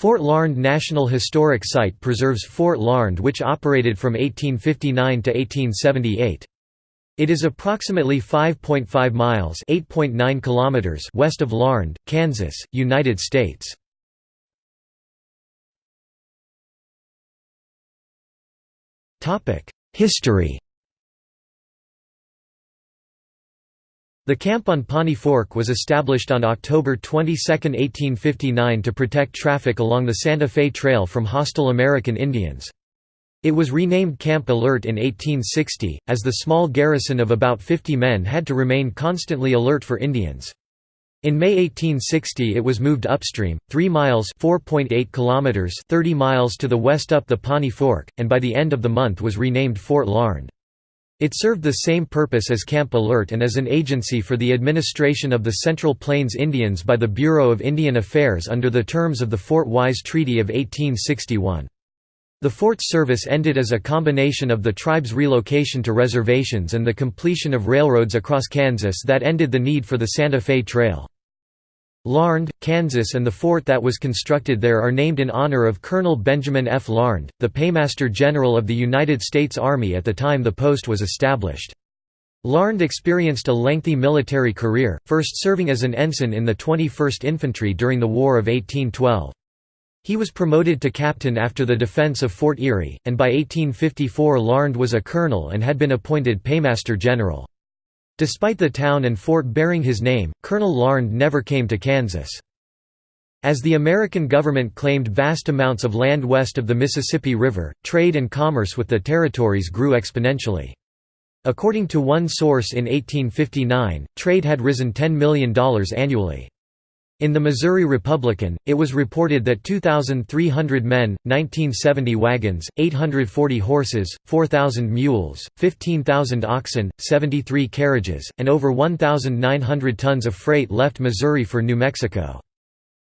Fort Larned National Historic Site preserves Fort Larned which operated from 1859 to 1878. It is approximately 5.5 miles (8.9 kilometers) west of Larned, Kansas, United States. Topic: History. The camp on Pawnee Fork was established on October 22, 1859 to protect traffic along the Santa Fe Trail from hostile American Indians. It was renamed Camp Alert in 1860, as the small garrison of about 50 men had to remain constantly alert for Indians. In May 1860 it was moved upstream, 3 miles kilometers 30 miles to the west up the Pawnee Fork, and by the end of the month was renamed Fort Larned. It served the same purpose as Camp Alert and as an agency for the administration of the Central Plains Indians by the Bureau of Indian Affairs under the terms of the Fort Wise Treaty of 1861. The fort's service ended as a combination of the tribe's relocation to reservations and the completion of railroads across Kansas that ended the need for the Santa Fe Trail. Larned, Kansas and the fort that was constructed there are named in honor of Colonel Benjamin F. Larned, the Paymaster General of the United States Army at the time the post was established. Larned experienced a lengthy military career, first serving as an ensign in the 21st Infantry during the War of 1812. He was promoted to captain after the defense of Fort Erie, and by 1854 Larned was a colonel and had been appointed Paymaster General. Despite the town and fort bearing his name, Colonel Larned never came to Kansas. As the American government claimed vast amounts of land west of the Mississippi River, trade and commerce with the territories grew exponentially. According to one source in 1859, trade had risen $10 million annually. In the Missouri Republican, it was reported that 2,300 men, 1970 wagons, 840 horses, 4,000 mules, 15,000 oxen, 73 carriages, and over 1,900 tons of freight left Missouri for New Mexico.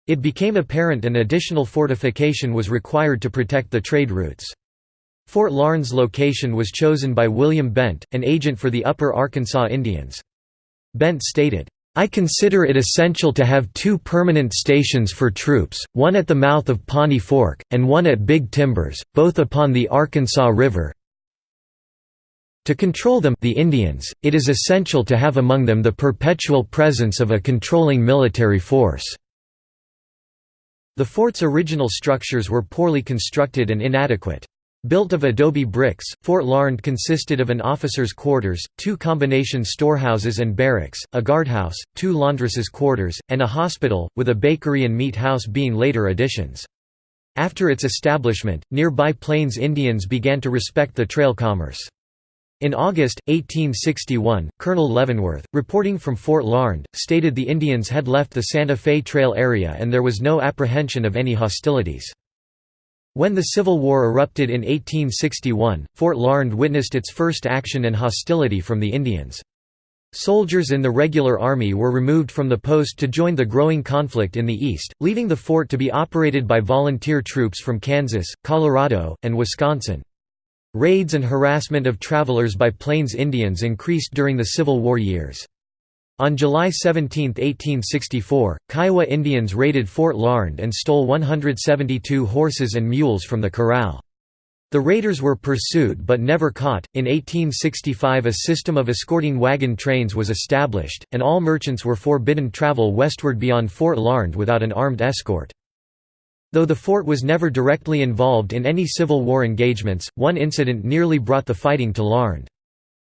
It became apparent an additional fortification was required to protect the trade routes. Fort Larned's location was chosen by William Bent, an agent for the Upper Arkansas Indians. Bent stated, I consider it essential to have two permanent stations for troops, one at the mouth of Pawnee Fork, and one at Big Timbers, both upon the Arkansas River. To control them the Indians, it is essential to have among them the perpetual presence of a controlling military force. The fort's original structures were poorly constructed and inadequate. Built of adobe bricks, Fort Larned consisted of an officer's quarters, two combination storehouses and barracks, a guardhouse, two laundresses' quarters, and a hospital, with a bakery and meat house being later additions. After its establishment, nearby Plains Indians began to respect the trail commerce. In August, 1861, Colonel Leavenworth, reporting from Fort Larned, stated the Indians had left the Santa Fe Trail area and there was no apprehension of any hostilities. When the Civil War erupted in 1861, Fort Larned witnessed its first action and hostility from the Indians. Soldiers in the regular army were removed from the post to join the growing conflict in the east, leaving the fort to be operated by volunteer troops from Kansas, Colorado, and Wisconsin. Raids and harassment of travelers by Plains Indians increased during the Civil War years. On July 17, 1864, Kiowa Indians raided Fort Larned and stole 172 horses and mules from the corral. The raiders were pursued but never caught. In 1865, a system of escorting wagon trains was established, and all merchants were forbidden travel westward beyond Fort Larned without an armed escort. Though the fort was never directly involved in any Civil War engagements, one incident nearly brought the fighting to Larned.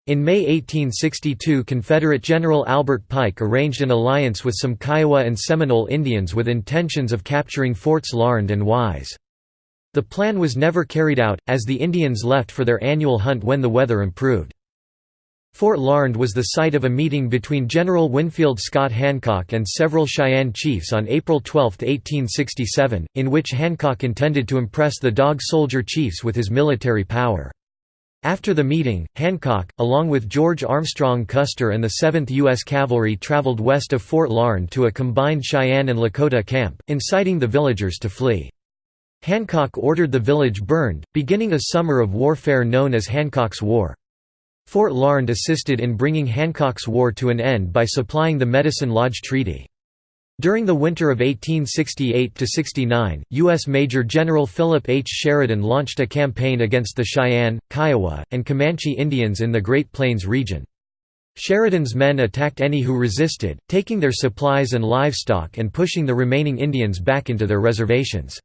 In May 1862 Confederate General Albert Pike arranged an alliance with some Kiowa and Seminole Indians with intentions of capturing Forts Larned and Wise. The plan was never carried out, as the Indians left for their annual hunt when the weather improved. Fort Larned was the site of a meeting between General Winfield Scott Hancock and several Cheyenne chiefs on April 12, 1867, in which Hancock intended to impress the Dog Soldier chiefs with his military power. After the meeting, Hancock, along with George Armstrong Custer and the 7th U.S. Cavalry traveled west of Fort Larned to a combined Cheyenne and Lakota camp, inciting the villagers to flee. Hancock ordered the village burned, beginning a summer of warfare known as Hancock's War. Fort Larned assisted in bringing Hancock's war to an end by supplying the Medicine Lodge Treaty. During the winter of 1868–69, U.S. Major General Philip H. Sheridan launched a campaign against the Cheyenne, Kiowa, and Comanche Indians in the Great Plains region. Sheridan's men attacked any who resisted, taking their supplies and livestock and pushing the remaining Indians back into their reservations.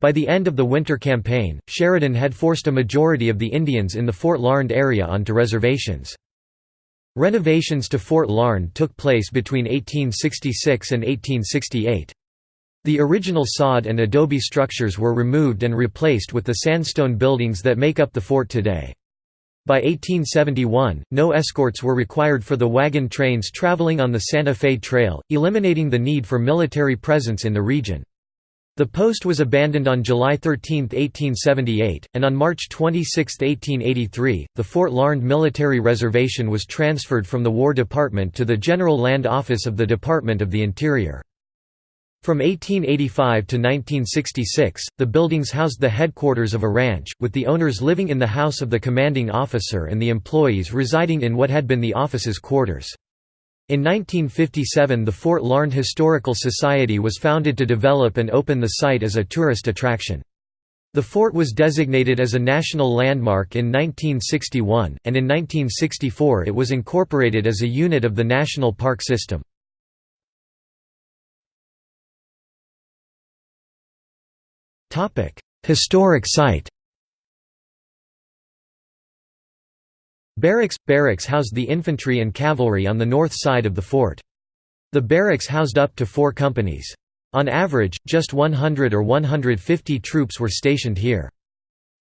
By the end of the winter campaign, Sheridan had forced a majority of the Indians in the Fort Larned area onto reservations. Renovations to Fort Larned took place between 1866 and 1868. The original sod and adobe structures were removed and replaced with the sandstone buildings that make up the fort today. By 1871, no escorts were required for the wagon trains traveling on the Santa Fe Trail, eliminating the need for military presence in the region. The post was abandoned on July 13, 1878, and on March 26, 1883, the Fort Larned Military Reservation was transferred from the War Department to the General Land Office of the Department of the Interior. From 1885 to 1966, the buildings housed the headquarters of a ranch, with the owners living in the house of the commanding officer and the employees residing in what had been the office's quarters. In 1957 the Fort Larned Historical Society was founded to develop and open the site as a tourist attraction. The fort was designated as a national landmark in 1961, and in 1964 it was incorporated as a unit of the National Park System. Historic site Barracks – Barracks housed the infantry and cavalry on the north side of the fort. The barracks housed up to four companies. On average, just 100 or 150 troops were stationed here.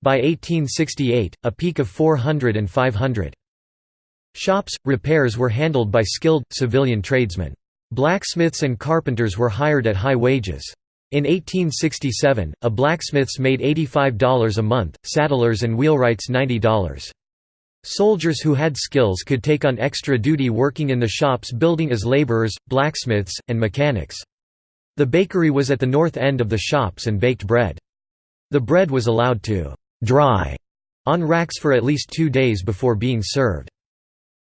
By 1868, a peak of 400 and 500. Shops, repairs were handled by skilled, civilian tradesmen. Blacksmiths and carpenters were hired at high wages. In 1867, a blacksmith's made $85 a month, saddlers and wheelwrights $90. Soldiers who had skills could take on extra duty working in the shops building as laborers, blacksmiths, and mechanics. The bakery was at the north end of the shops and baked bread. The bread was allowed to «dry» on racks for at least two days before being served.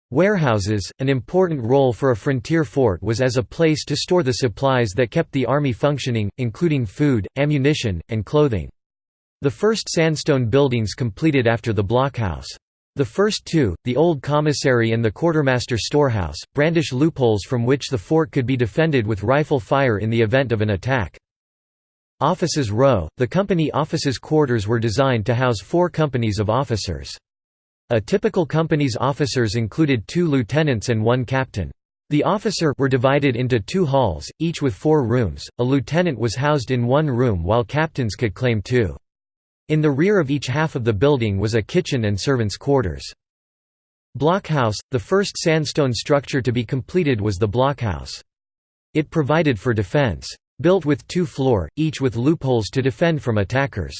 Warehouses, an important role for a frontier fort was as a place to store the supplies that kept the army functioning, including food, ammunition, and clothing. The first sandstone buildings completed after the blockhouse. The first two, the old commissary and the quartermaster storehouse, brandish loopholes from which the fort could be defended with rifle fire in the event of an attack. Officers Row, the company officers' quarters were designed to house four companies of officers. A typical company's officers included two lieutenants and one captain. The officer were divided into two halls, each with four rooms, a lieutenant was housed in one room while captains could claim two. In the rear of each half of the building was a kitchen and servants' quarters. Blockhouse, the first sandstone structure to be completed was the blockhouse. It provided for defense. Built with two floor, each with loopholes to defend from attackers.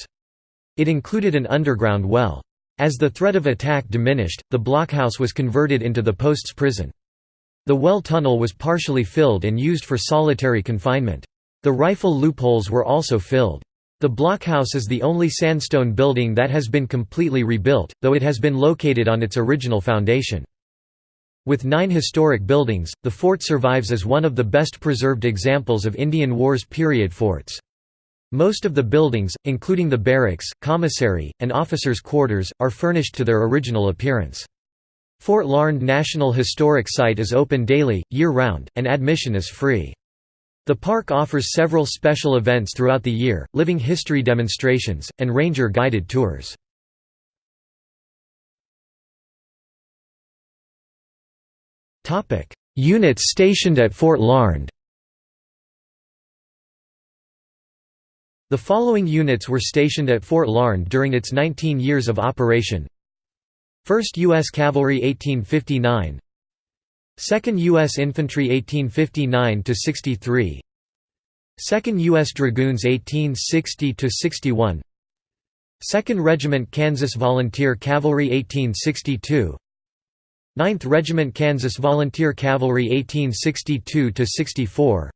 It included an underground well. As the threat of attack diminished, the blockhouse was converted into the post's prison. The well tunnel was partially filled and used for solitary confinement. The rifle loopholes were also filled. The blockhouse is the only sandstone building that has been completely rebuilt, though it has been located on its original foundation. With nine historic buildings, the fort survives as one of the best preserved examples of Indian Wars period forts. Most of the buildings, including the barracks, commissary, and officers' quarters, are furnished to their original appearance. Fort Larned National Historic Site is open daily, year-round, and admission is free. The park offers several special events throughout the year, living history demonstrations, and ranger-guided tours. Units stationed at Fort Larned The following units were stationed at Fort Larned during its 19 years of operation 1st U.S. Cavalry 1859 2nd U.S. Infantry 1859–63 2nd U.S. Dragoons 1860–61 2nd Regiment Kansas Volunteer Cavalry 1862 9th Regiment Kansas Volunteer Cavalry 1862–64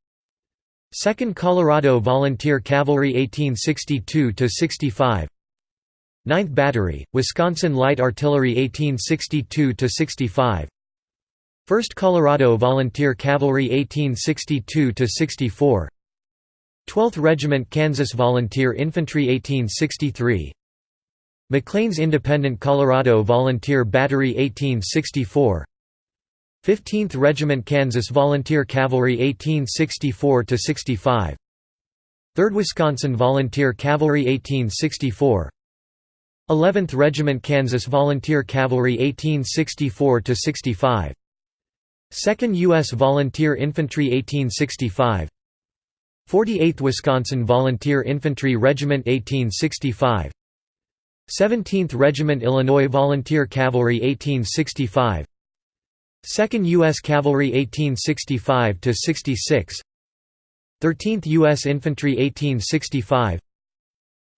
2nd Colorado Volunteer Cavalry 1862–65 9th Battery, Wisconsin Light Artillery 1862–65 1st Colorado Volunteer Cavalry 1862–64 12th Regiment Kansas Volunteer Infantry 1863 McLean's Independent Colorado Volunteer Battery 1864 15th Regiment Kansas Volunteer Cavalry 1864–65 3rd Wisconsin Volunteer Cavalry 1864 11th Regiment Kansas Volunteer Cavalry 1864–65 2nd U.S. Volunteer Infantry 1865 48th Wisconsin Volunteer Infantry Regiment 1865 17th Regiment Illinois Volunteer Cavalry 1865 2nd U.S. Cavalry 1865–66 13th U.S. Infantry 1865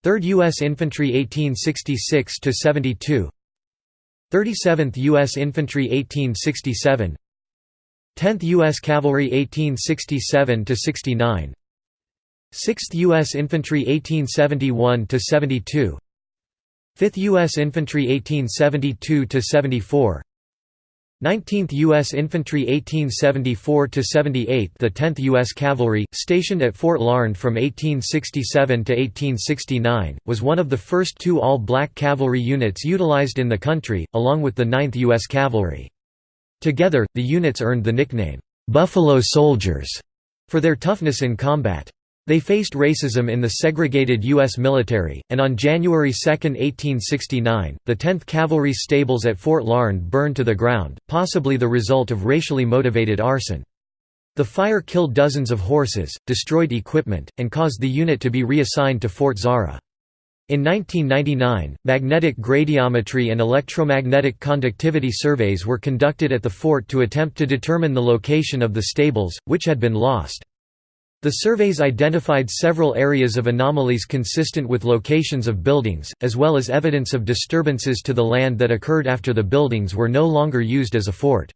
3rd U.S. Infantry 1866–72 37th U.S. Infantry 1867 10th U.S. Cavalry 1867–69 6th U.S. Infantry 1871–72 5th U.S. Infantry 1872–74 19th U.S. Infantry 1874–78 The 10th U.S. Cavalry, stationed at Fort Larned from 1867 to 1869, was one of the first two all-black cavalry units utilized in the country, along with the 9th U.S. Cavalry. Together, the units earned the nickname, "'Buffalo Soldiers' for their toughness in combat. They faced racism in the segregated U.S. military, and on January 2, 1869, the 10th Cavalry stables at Fort Larned burned to the ground, possibly the result of racially motivated arson. The fire killed dozens of horses, destroyed equipment, and caused the unit to be reassigned to Fort Zarah. In 1999, magnetic gradiometry and electromagnetic conductivity surveys were conducted at the fort to attempt to determine the location of the stables, which had been lost. The surveys identified several areas of anomalies consistent with locations of buildings, as well as evidence of disturbances to the land that occurred after the buildings were no longer used as a fort.